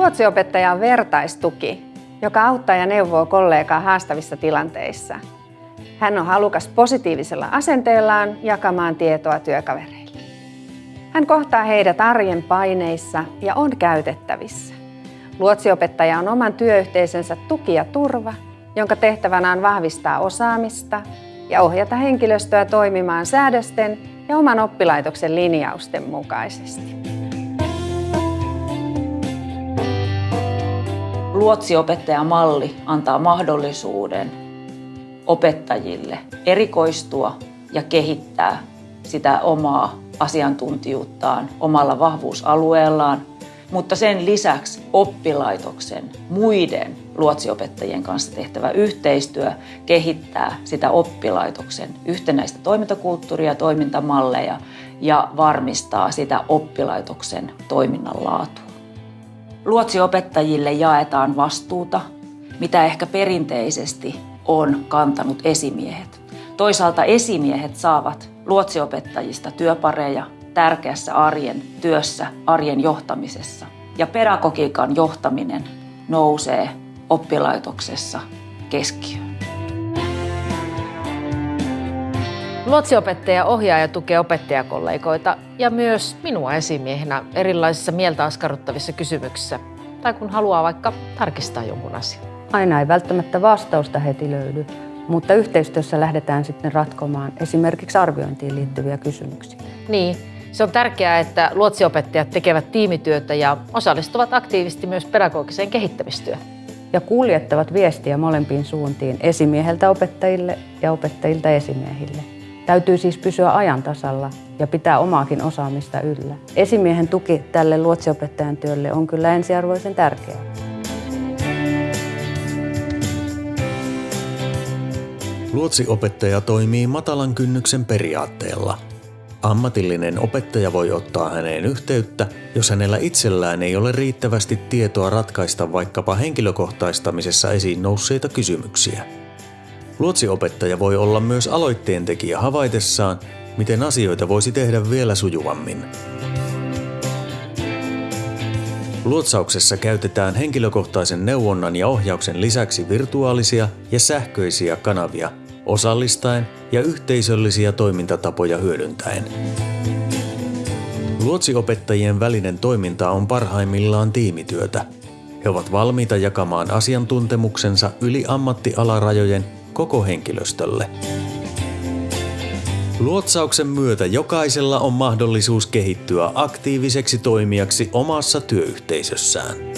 Luotsiopettaja on vertaistuki, joka auttaa ja neuvoo kollegaa haastavissa tilanteissa. Hän on halukas positiivisella asenteellaan jakamaan tietoa työkavereille. Hän kohtaa heidät arjen paineissa ja on käytettävissä. Luotsiopettaja on oman työyhteisönsä tuki ja turva, jonka tehtävänä on vahvistaa osaamista ja ohjata henkilöstöä toimimaan säädösten ja oman oppilaitoksen linjausten mukaisesti. Luotsiopettajamalli antaa mahdollisuuden opettajille erikoistua ja kehittää sitä omaa asiantuntijuuttaan omalla vahvuusalueellaan, mutta sen lisäksi oppilaitoksen muiden luotsiopettajien kanssa tehtävä yhteistyö kehittää sitä oppilaitoksen yhtenäistä toimintakulttuuria, toimintamalleja ja varmistaa sitä oppilaitoksen toiminnan laatua. Luotsiopettajille jaetaan vastuuta, mitä ehkä perinteisesti on kantanut esimiehet. Toisaalta esimiehet saavat luotsiopettajista työpareja tärkeässä arjen työssä, arjen johtamisessa. Ja pedagogiikan johtaminen nousee oppilaitoksessa keskiöön. Luotsiopettaja ohjaa ja tukee opettajakollegoita ja myös minua esimiehenä erilaisissa mieltä askarruttavissa kysymyksissä tai kun haluaa vaikka tarkistaa jonkun asian. Aina ei välttämättä vastausta heti löydy, mutta yhteistyössä lähdetään sitten ratkomaan esimerkiksi arviointiin liittyviä kysymyksiä. Niin, se on tärkeää, että luotsiopettajat tekevät tiimityötä ja osallistuvat aktiivisesti myös pedagogiseen kehittämistyöhön. Ja kuljettavat viestiä molempiin suuntiin, esimieheltä opettajille ja opettajilta esimiehille. Täytyy siis pysyä ajan tasalla ja pitää omaakin osaamista yllä. Esimiehen tuki tälle luotsiopettajan työlle on kyllä ensiarvoisen tärkeää. Luotsiopettaja toimii matalan kynnyksen periaatteella. Ammatillinen opettaja voi ottaa häneen yhteyttä, jos hänellä itsellään ei ole riittävästi tietoa ratkaista vaikkapa henkilökohtaistamisessa esiin nousseita kysymyksiä. Luotsiopettaja voi olla myös aloitteen tekijä havaitessaan, miten asioita voisi tehdä vielä sujuvammin. Luotsauksessa käytetään henkilökohtaisen neuvonnan ja ohjauksen lisäksi virtuaalisia ja sähköisiä kanavia osallistaen ja yhteisöllisiä toimintatapoja hyödyntäen. Luotsiopettajien välinen toiminta on parhaimmillaan tiimityötä. He ovat valmiita jakamaan asiantuntemuksensa yli ammattialarajojen koko henkilöstölle. Luotsauksen myötä jokaisella on mahdollisuus kehittyä aktiiviseksi toimijaksi omassa työyhteisössään.